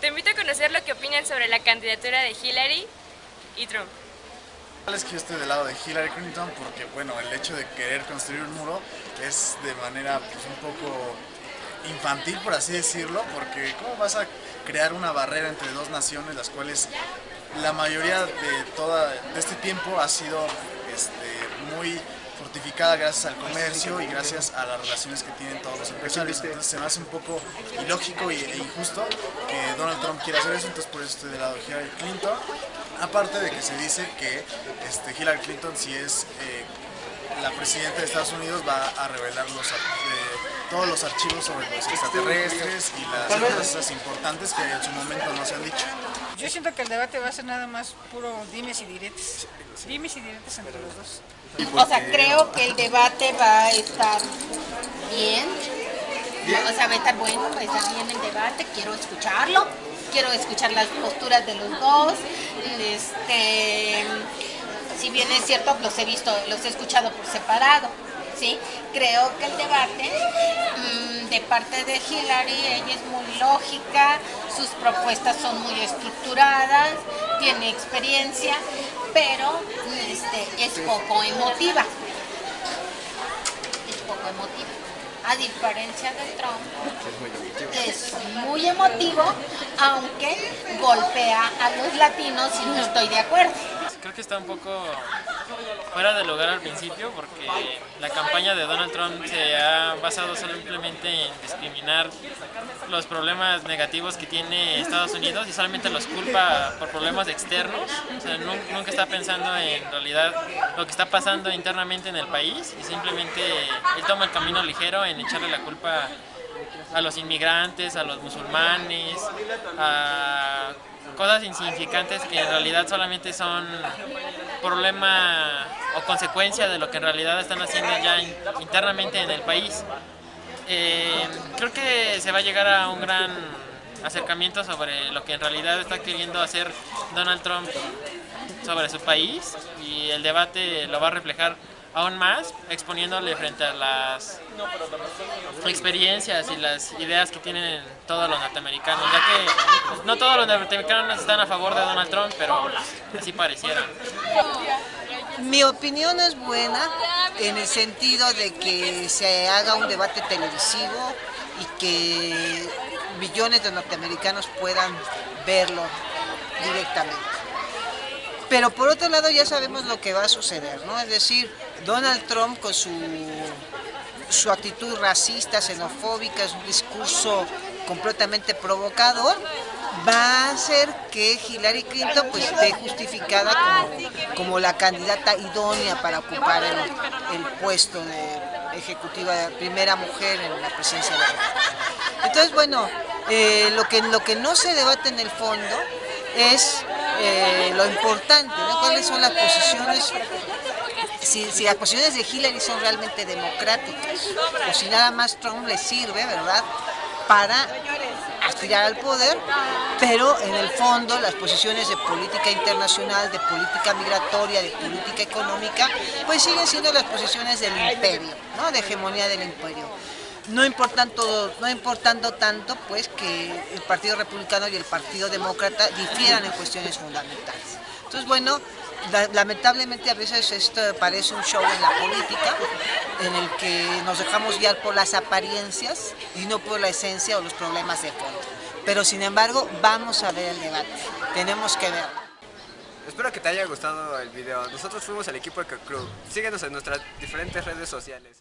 Te invito a conocer lo que opinan sobre la candidatura de Hillary y Trump. Es que yo estoy del lado de Hillary Clinton porque, bueno, el hecho de querer construir un muro es de manera pues, un poco infantil, por así decirlo, porque ¿cómo vas a crear una barrera entre dos naciones, las cuales la mayoría de, toda, de este tiempo ha sido este, muy fortificada gracias al comercio y gracias a las relaciones que tienen todos los empresarios. Entonces se me hace un poco ilógico e injusto que Donald Trump quiera hacer eso, entonces por eso estoy del lado de Hillary Clinton. Aparte de que se dice que este, Hillary Clinton si es eh, la presidenta de Estados Unidos va a revelar los, eh, todos los archivos sobre los extraterrestres y las cosas importantes que en su momento no se han dicho. Yo siento que el debate va a ser nada más puro dimes y diretes. Dimes y diretes entre los dos. O sea, creo que el debate va a estar bien. O sea, va a estar bueno, va a estar bien el debate. Quiero escucharlo. Quiero escuchar las posturas de los dos. Este, si bien es cierto, los he visto, los he escuchado por separado. ¿Sí? Creo que el debate mm, de parte de Hillary, ella es muy lógica, sus propuestas son muy estructuradas, tiene experiencia, pero este, es poco emotiva. Es poco emotiva. A diferencia de Trump, es muy emotivo, aunque golpea a los latinos y no estoy de acuerdo creo que está un poco fuera de lugar al principio porque la campaña de Donald Trump se ha basado simplemente en discriminar los problemas negativos que tiene Estados Unidos y solamente los culpa por problemas externos. O sea, nunca está pensando en realidad lo que está pasando internamente en el país y simplemente él toma el camino ligero en echarle la culpa a los inmigrantes, a los musulmanes, a cosas insignificantes que en realidad solamente son problema o consecuencia de lo que en realidad están haciendo ya internamente en el país. Eh, creo que se va a llegar a un gran acercamiento sobre lo que en realidad está queriendo hacer Donald Trump sobre su país y el debate lo va a reflejar aún más exponiéndole frente a las experiencias y las ideas que tienen todos los norteamericanos, ya que pues, no todos los norteamericanos están a favor de Donald Trump, pero así pareciera. Mi opinión es buena en el sentido de que se haga un debate televisivo y que millones de norteamericanos puedan verlo directamente. Pero por otro lado ya sabemos lo que va a suceder, ¿no? Es decir, Donald Trump con su, su actitud racista, xenofóbica, es un discurso completamente provocador, va a hacer que Hillary Clinton pues esté justificada como, la candidata idónea para ocupar el, puesto de ejecutiva, de primera mujer en la presidencia de la Entonces, bueno, eh, lo, que, lo que no se debate en el fondo es eh, lo importante, cuáles son las posiciones, si, las posiciones de Hillary son realmente democráticas, o si nada más Trump le sirve, ¿verdad?, para aspirar al poder, pero en el fondo las posiciones de política internacional, de política migratoria, de política económica, pues siguen siendo las posiciones del imperio, ¿no? de hegemonía del imperio no importando, no importando tanto pues que el Partido Republicano y el Partido Demócrata difieran en cuestiones fundamentales. Entonces, bueno, lamentablemente a veces esto parece un show en la política, en el que nos dejamos guiar por las apariencias y no por la esencia o los problemas de fondo. Pero sin embargo, vamos a ver el debate, tenemos que ver. Espero que te haya gustado el video. Nosotros fuimos el equipo de Crew. Síguenos en nuestras diferentes redes sociales.